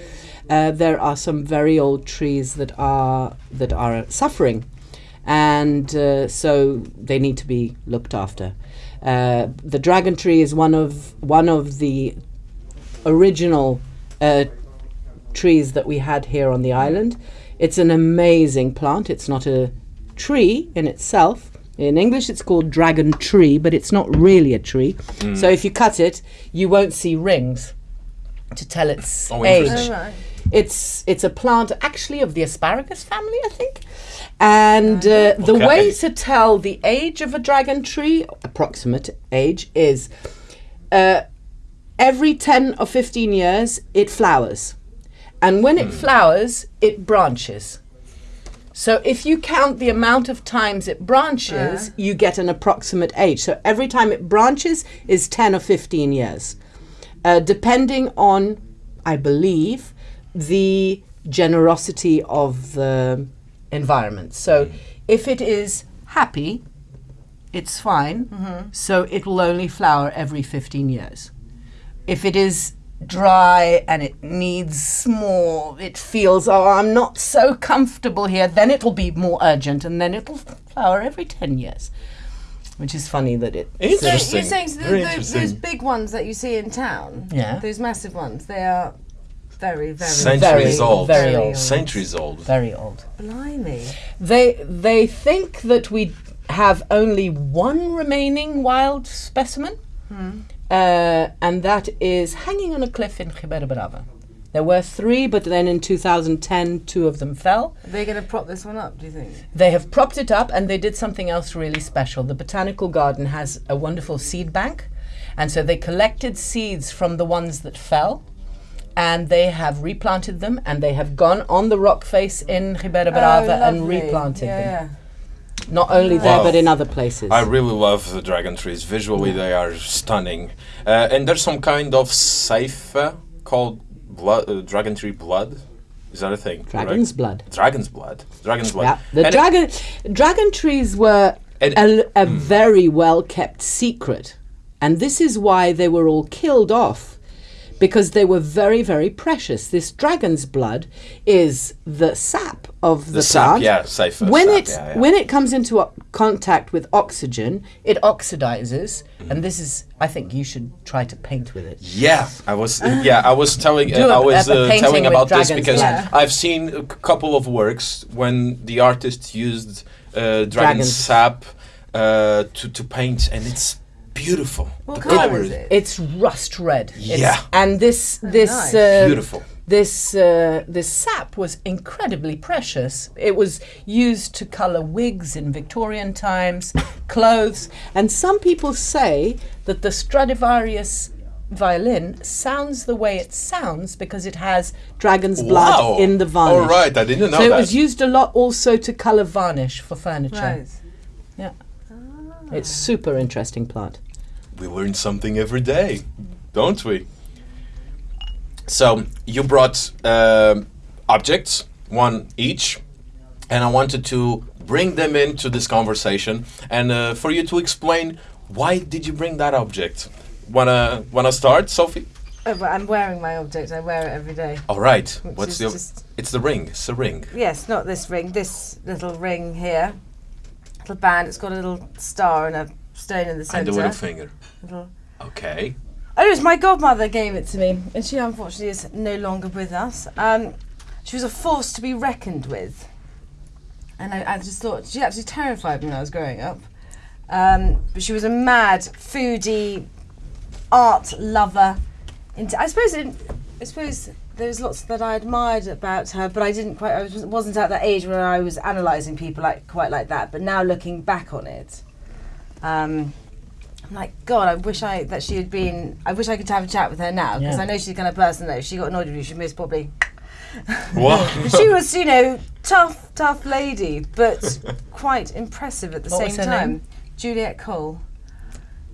Uh, there are some very old trees that are that are suffering, and uh, so they need to be looked after. Uh, the dragon tree is one of one of the original uh, trees that we had here on the island. It's an amazing plant. It's not a tree in itself. In English, it's called dragon tree, but it's not really a tree. So if you cut it, you won't see rings to tell its Oh, age. Interesting. Right. It's it's a plant actually of the asparagus family, I think. And uh, the way to tell the age of a dragon tree, approximate age, is uh, every 10 or 15 years it flowers. And when it flowers, it branches. So if you count the amount of times it branches, you get an approximate age. So every time it branches is 10 or 15 years. Uh, depending on, I believe, the generosity of the environment. So mm-hmm. if it is happy, it's fine. Mm-hmm. So it will only flower every 15 years. If it is dry and it needs more, it feels, oh, I'm not so comfortable here, then it'll be more urgent and then it'll flower every 10 years. Which is funny that it. So you're saying so Very th- those, those big ones that you see in town, Yeah. those massive ones, they are very, very, Centuries Very, old. very old. Centuries old. Very old. blimey. They they think that we have only one remaining wild specimen, uh, and that is hanging on a cliff in Ribeira Brava. There were three, but then in 2010, two of them fell. They're they going to prop this one up, do you think? They have propped it up, and they did something else really special. The botanical garden has a wonderful seed bank, and so they collected seeds from the ones that fell. And they have replanted them, and they have gone on the rock face in Ribeira Brava and Oh, lovely. replanted yeah, them. Not only there, Wow. but in other places. I really love the dragon trees. Visually, they are stunning. Uh, and there's some kind of seife called blood, uh, dragon tree blood. Is that a thing? correct? Dragon's blood. Dragon's blood. Dragon's blood. Yeah, the And- dragon dragon trees were And- a, a very well kept secret, and this is why they were all killed off, because they were very very precious. This dragon's blood is the sap of the, The sap, plant. yeah, seife When sap, it yeah, yeah. when it comes into contact with oxygen, it oxidizes, Mm. and this is I think you should try to paint with it. Yeah, I was. Yeah, I was telling. Uh, I was uh, telling about this because yeah. I've seen a couple of works when the artist used uh, dragon Dragons. sap uh, to to paint, and it's beautiful. What the colour is it? It's rust red. It's- Yeah. and this this nice. uh, Beautiful. This uh, this sap was incredibly precious. It was used to color wigs in Victorian times, (coughs) clothes, and some people say that the Stradivarius violin sounds the way it sounds because it has dragon's blood Wow. in the varnish. All right, I didn't know so that. it was used a lot also to color varnish for furniture. Right. Yeah. It's super interesting plant. We learn something every day, don't we? So you brought um objects, one each, and I wanted to bring them into this conversation and uh, for you to explain why did you bring that object. Wanna wanna start, Sophie? Oh, but I'm wearing my object. I wear it every day. All right. What's the? It's the ring. It's the ring. Yes, not this ring. This little ring here. little band. It's got a little star and a stone in the And centre. the little finger. Little- Okay. Oh, it was my godmother gave it to me, and she unfortunately is no longer with us. Um, she was a force to be reckoned with, and I, I just thought she actually terrified me when I was growing up. Um, but she was a mad foodie, art lover. Into I suppose it, I suppose there was lots that I admired about her, but I didn't quite. I was, wasn't at that age where I was analysing people like quite like that. But now looking back on it. Um, I'm like, God, I wish I that she had been. I wish I could have a chat with her now because Yeah. I know she's the kind of person that if she got annoyed with you, she most probably. (laughs) Wow. she was, you know, tough, tough lady, but (laughs) quite impressive at the What same time. name? Juliet Cole.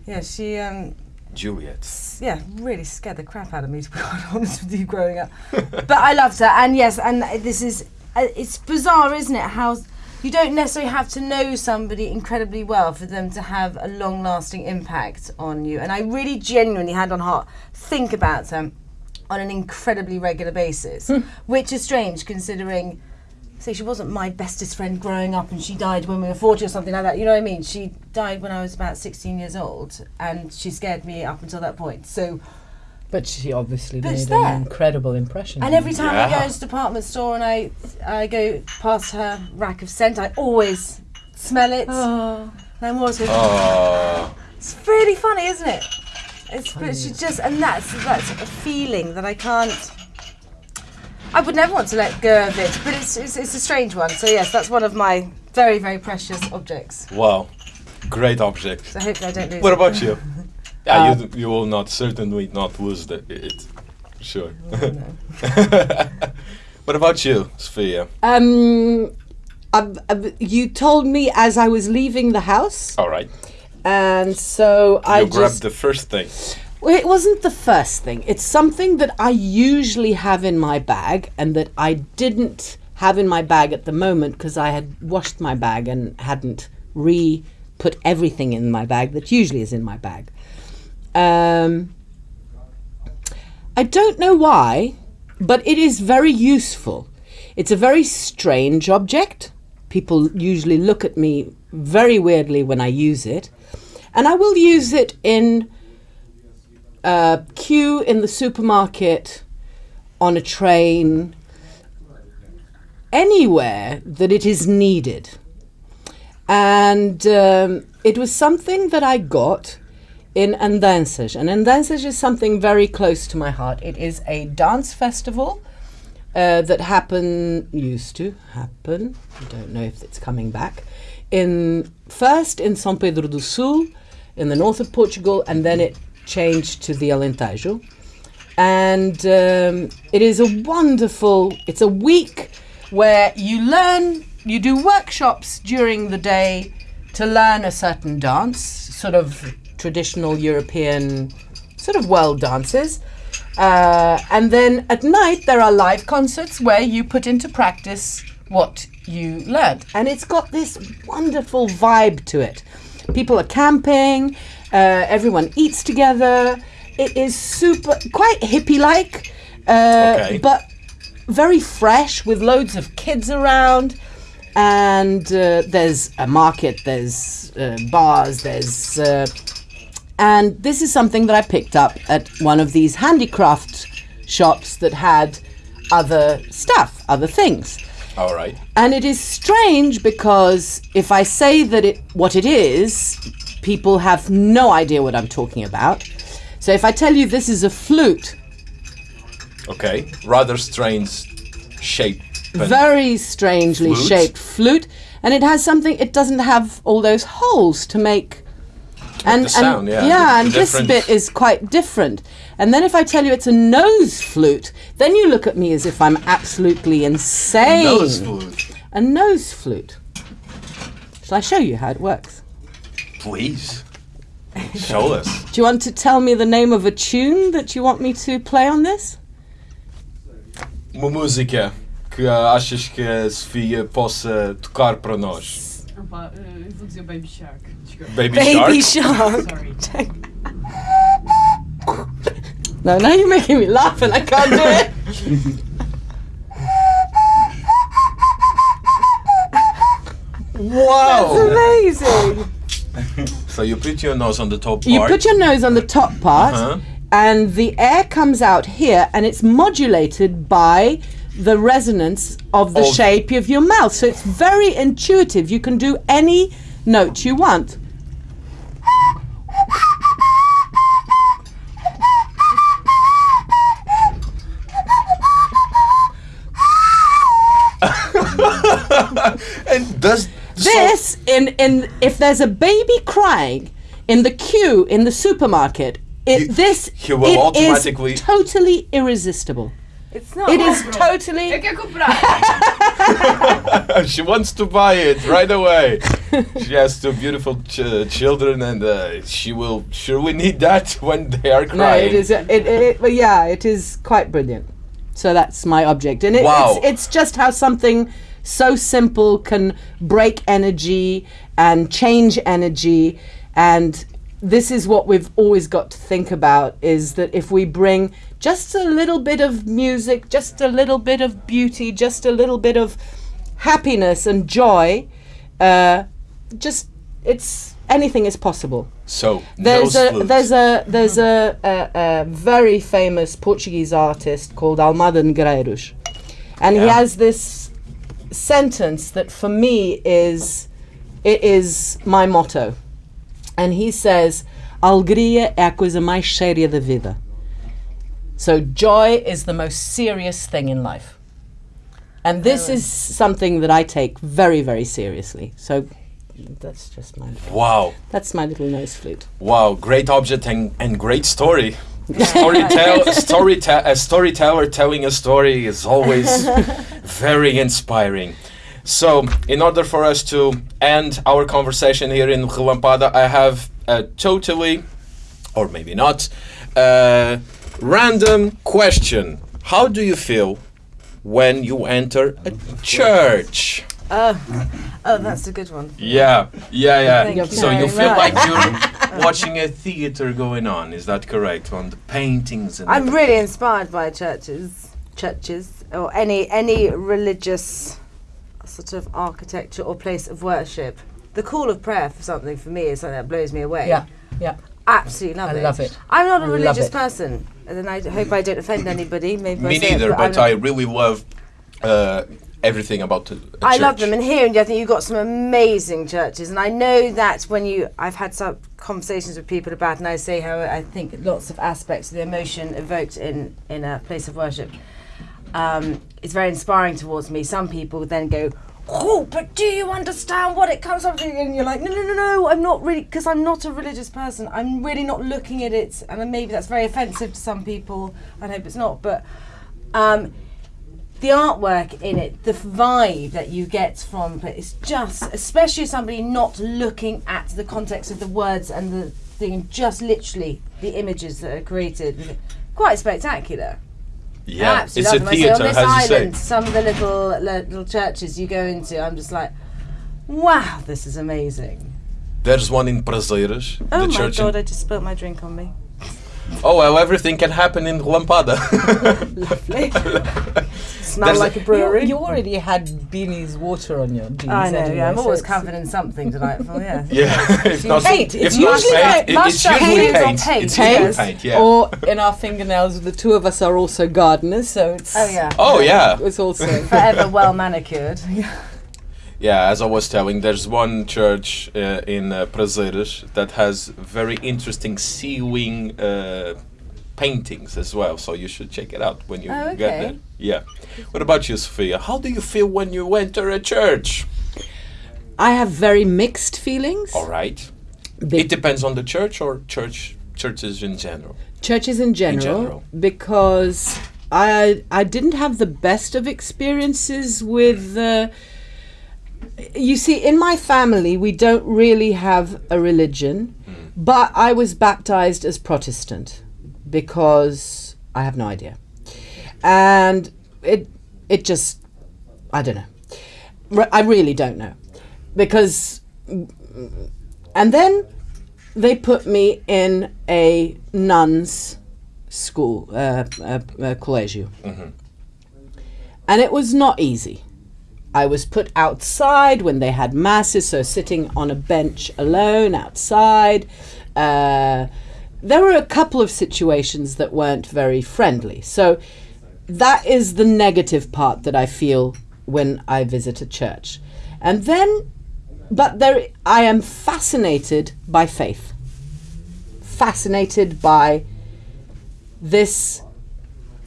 Yeah, she, um, Juliet. yeah, really scared the crap out of me to be quite (laughs) honest with you growing up. but I loved her, and yes, and this is, uh, it's bizarre, isn't it? How you don't necessarily have to know somebody incredibly well for them to have a long lasting impact on you. And I really genuinely, hand on heart, think about them on an incredibly regular basis, hmm. which is strange considering. Say she wasn't my bestest friend growing up, and she died when we were forty or something like that. You know what I mean? She died when I was about sixteen years old, and she scared me up until that point. So, But she obviously But made an incredible impression. and every time I go Yeah. into the department store and I I go past her rack of scent, I always smell it. Oh. And I'm always going, Oh. It's really funny, isn't it? It's but she just and that's that's a feeling that I can't. I would never want to let go of it, but it's, it's it's a strange one. So yes, that's one of my very very precious objects. Wow. Great object. So hopefully I don't lose. What it. about you? (laughs) Yeah, Uh, you, you will not certainly not lose the, it. Sure. (laughs) what about you, Sophia? Um, uh, uh, you told me as I was leaving the house, All right. and so I grabbed the first thing. Well, it wasn't the first thing. It's something that I usually have in my bag, and that I didn't have in my bag at the moment because I had washed my bag and hadn't re put everything in my bag that usually is in my bag. Um, I don't know why, but it is very useful. It's a very strange object. People usually look at me very weirdly when I use it. And I will use it in a queue in the supermarket, on a train, anywhere that it is needed. And um, it was something that I got in Andanças. And Andanças is something very close to my heart. It is a dance festival uh, that happen used to happen. I don't know if it's coming back. In first in São Pedro do Sul, in the north of Portugal, and then it changed to the Alentejo. And um, it is a wonderful. It's a week where you learn. You do workshops during the day to learn a certain dance, sort of traditional European, sort of world dances. Uh, and then at night, there are live concerts where you put into practice what you learned. And it's got this wonderful vibe to it. People are camping, uh, everyone eats together. It is super, quite hippie like, uh, Okay. but very fresh with loads of kids around. And uh, there's a market, there's uh, bars, there's uh, and this is something that I picked up at one of these handicraft shops that had other stuff, other things. All right. And it is strange because if I say that it what it is, people have no idea what I'm talking about. So if I tell you this is a flute, Okay. Rather strange shape. very strangely Flute? shaped flute, and it has something. It doesn't have all those holes to make. And, the sound, and yeah, yeah, the- and the this bit is quite different. And then if I tell you it's a nose flute, then you look at me as if I'm absolutely insane. A Nose flute. A nose flute. Shall I show you how it works? Please. Show us. (laughs) Do you want to tell me the name of a tune that you want me to play on this? Uma música que ah, achas que a Sofia possa tocar para nós. Opa, eh, eu vou dizer Baby Shark. Baby, Baby Shark? Shark. Sorry. No, now you're making me laugh and I can't do it. Wow! Amazing. (laughs) So you put your nose on the top part. You put your nose on the top part, Uh-huh. and the air comes out here, and it's modulated by the resonance of the Of- shape of your mouth. So it's very intuitive. You can do any note you want. (laughs) and does This in in if there's a baby crying in the queue in the supermarket, it You- this you will it is totally irresistible. It's not. It is Eu totally (laughs) she wants to buy it right away. (laughs) she has two beautiful ch- children, and uh, she will surely need that (laughs) when they are crying. no. It is a- it, it, well, yeah. It is quite brilliant. So that's my object, and it, Wow. it's it's just how something so simple can break energy and change energy, and this is what we've always got to think about: is that if we bring just a little bit of music, just a little bit of beauty, just a little bit of happiness and joy, uh, just it's anything is possible. So There's a flutes. there's a there's a, a, a very famous Portuguese artist called Almada Negreiros, and he has this sentence that for me is it is my motto, and he says, "Alegria é a coisa mais séria da vida." So joy is the most serious thing in life, and this is something that I take very very seriously. So that's just my wow, that's my little nose flute. wow, great object and, and great story. (laughs) Storytell, storyte- a storyteller telling a story is always (laughs) very inspiring. So, in order for us to end our conversation here in Relampada, I have a totally, or maybe not, uh, random question. How do you feel when you enter a church? Oh, oh, that's a good one. Yeah, yeah, yeah. Thank so you very feel much. like you're watching a theater going on. Is that correct? On the paintings and I'm really inspired by churches, churches, or any any religious sort of architecture or place of worship. The call of prayer for something for me is something that blows me away. Yeah, yeah. Absolutely love I it. love it. I'm not a love religious it. person, and I hope I don't offend anybody. Maybe by Me saying it, neither, but I'm- I really love uh, everything about the. a I love them, and here in I think you've got some amazing churches, and I know that when you, I've had some conversations with people about, and I say how I think lots of aspects of the emotion evoked in in a place of worship um, is very inspiring towards me. Some people then go, "Oh, but do you understand what it comes up to?" And you're like, "No, no, no, no, I'm not really, because I'm not a religious person. I'm really not looking at it, and maybe that's very offensive to some people. I hope it's not, but." Um, the artwork in it, the vibe that you get from it, it's just, especially somebody not looking at the context of the words and the thing, just literally the images that are created, quite spectacular. Yeah, Absolutely it's a love them. I say, theater, on this island, some of the little little churches you go into, I'm just like, wow, this is amazing. There's one in Prazeres, Oh the my church. god, I just spilt my drink on me. Oh well, everything can happen in Lampada. (laughs) Smell There's like a- a brewery. You, you already had Beanie's water on your jeans. I know, anyway, yeah, I'm so always covered in something delightful, yeah. (laughs) yeah, if not, Paint. if It's usually paint, like it- it's mustard usually paint or paint. paint, It's usually yes. paint. Yeah. Or in our fingernails, the two of us are also gardeners, so it's Oh yeah. oh yeah. it's also Forever well manicured. Yeah, (laughs) as I was telling, there's one church uh, in uh, Prazeres that has very interesting ceiling uh, paintings as well. So you should check it out when you Oh, get there. Yeah. What about you, Sophia? How do you feel when you enter a church? I have very mixed feelings. All right. Be- It depends on the church or church churches in general. churches in general, in general. because I I didn't have the best of experiences with. Uh, you see, in my family, we don't really have a religion, but I was baptized as Protestant because I have no idea, and it it just I don't know. I really don't know. Because, and then they put me in a nuns school, uh, uh, uh, collegio. And it was not easy I was put outside when they had masses, so sitting on a bench alone outside. Uh, there were a couple of situations that weren't very friendly. So that is the negative part that I feel when I visit a church. And then, but there, I am fascinated by faith, fascinated by this,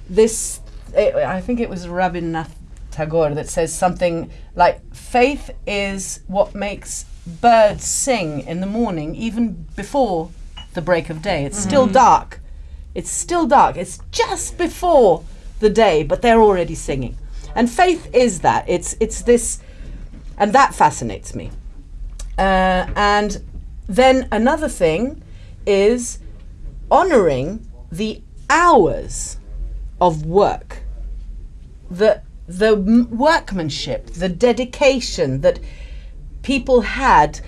this. eh, I think it was Rabindranath Tagore that says something like, "Faith is what makes birds sing in the morning, even before the break of day. It's still dark. It's still dark. It's just before the day, but they're already singing. And faith is that. It's it's this, and that fascinates me. Uh, and then another thing is honoring the hours of work, the the workmanship, the dedication that people had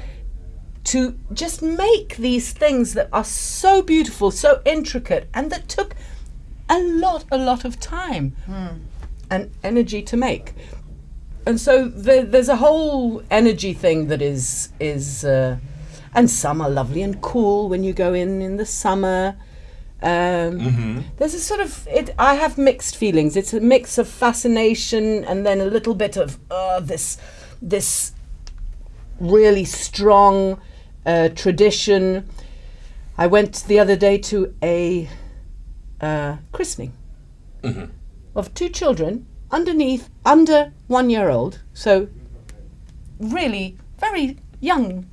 to just make these things that are so beautiful, so intricate, and that took a lot, a lot of time and energy to make. And so there, there's a whole energy thing that is is, uh, and some are lovely and cool when you go in in the summer. Um, There's a sort of it. I have mixed feelings. It's a mix of fascination and then a little bit of uh, this this really strong uh, tradition. I went the other day to a uh, christening of two children underneath, under one year old. So, really, very young.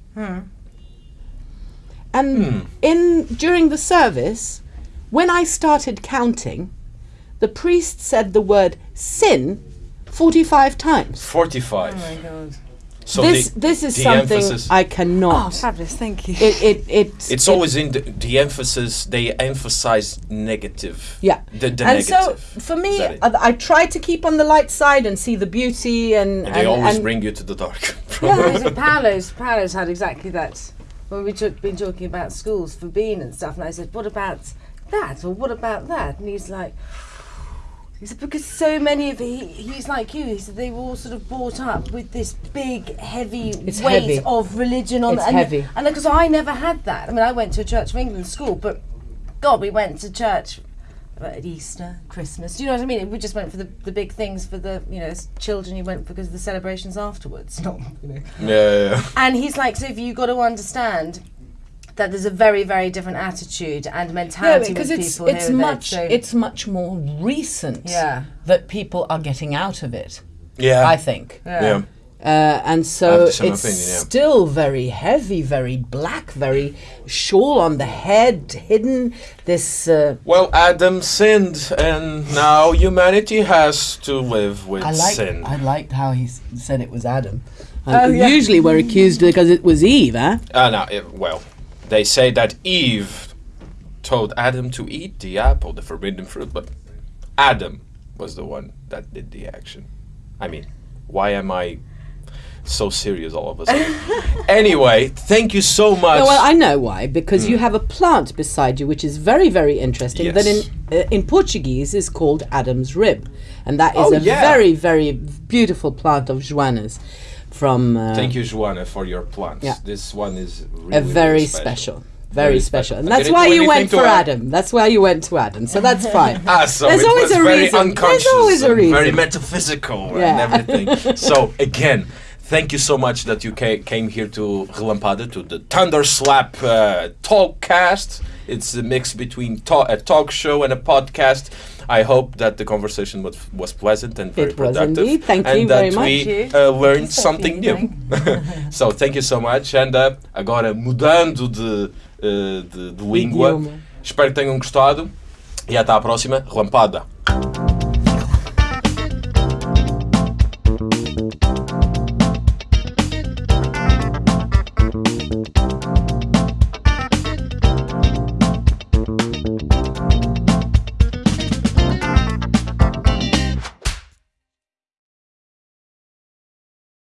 And in during the service, when I started counting, the priest said the word sin forty-five times. 45. Oh my god. so this the, this is something emphasis, I Oh, cannot. fabulous! Thank you. it it it it's it- always in the, the emphasis, they emphasize negative. Yeah. The, the and so for me, Is that it? I, I try to keep on the light side and see the beauty and, And they always and- bring you to the dark. (laughs) Yeah, so Paolo's, Paolo's had exactly that. When we have been talking about schools for Bean and stuff, and I said, "What about that?" or "What about that?" And he's like, "He said because so many of he, he's like you. He said they were all sort of brought up with this big, heavy It's weight heavy. of religion on It's and, heavy. And because I never had that. I mean, I went to a Church of England school, but God, we went to church at Easter, Christmas. Do you know what I mean? We just went for the, the big things for the you know s- children. You went because of the celebrations afterwards. (laughs) Not you know. yeah, yeah, yeah. And he's like, so if you got to understand that there's a very very different attitude and no, mentality because with it's people it's here and there, much so- it's much more recent yeah. that people are getting out of it. Yeah. I think, yeah. uh, and so it's opinion, yeah. still very heavy, very black, very shawl on the head, hidden. This uh, Well, Adam sinned, and now humanity has to live with I like. sin. I liked how he said it was Adam. Oh, Uh, yeah. Usually we're accused because it was Eve, huh? Ah, no, it, well, they say that Eve told Adam to eat the apple, the forbidden fruit, but Adam was the one that did the action. I mean, why am I so serious all of a sudden? (laughs) anyway, thank you so much. No, well, I know why. Because Hmm. you have a plant beside you, which is very, very interesting. That in Yes. uh, in Portuguese is called Adam's rib, and that is Oh, a yeah. very, very beautiful plant of Joanna's from. Uh, Thank you, Joanna, for your plants. Yeah. This one is really, A very really special. Very Very special. special, and I that's why you went for to add. Adam. That's why you went to Adam. So that's (laughs) fine. Ah, so There's it always was a very reason. There's unconscious, always a and very metaphysical Yeah. and everything. (laughs) so again, thank you so much that you ca- came here to Relampada to the Thunder Slap uh, Talkcast. It's a mix between ta- a talk show and a podcast. I hope that the conversation was, was pleasant and very it productive. Indeed. Thank and you that very we much. Uh, learned something new. (laughs) so thank you so much. And uh, agora mudando de, uh, de, de língua, Idioma. espero que tenham gostado e até à próxima. Rampada.